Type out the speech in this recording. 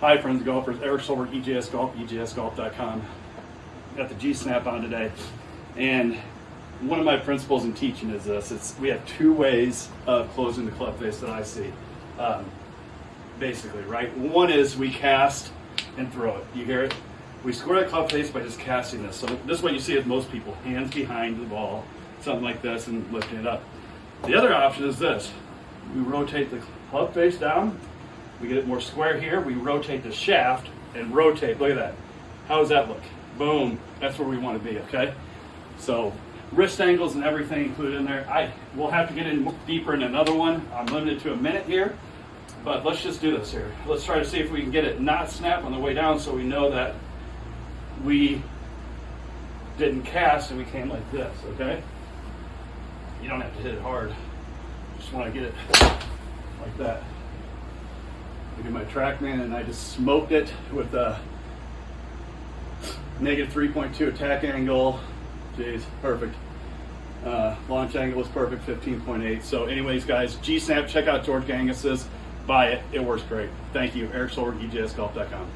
Hi, friends golfers. Eric Solberg, EJS Golf, EJSGolf.com. Got the G Snap on today, and one of my principles in teaching is this: it's we have two ways of closing the club face that I see. Um, basically, right? One is we cast and throw it. You hear it? We square the club face by just casting this. So this is what you see with most people: hands behind the ball, something like this, and lifting it up. The other option is this: we rotate the club face down. We get it more square here. We rotate the shaft and rotate. Look at that. How does that look? Boom. That's where we want to be. Okay. So wrist angles and everything included in there. I will have to get in deeper in another one. I'm limited to a minute here, but let's just do this here. Let's try to see if we can get it not snap on the way down, so we know that we didn't cast and we came like this. Okay. You don't have to hit it hard. Just want to get it like that. Look at my TrackMan, and I just smoked it with a negative 3.2 attack angle. Jeez, perfect. Uh, launch angle was perfect, 15.8. So, anyways, guys, G Snap, check out George Gankas's. Buy it. It works great. Thank you. Eric Solberg, EJSGolf.com.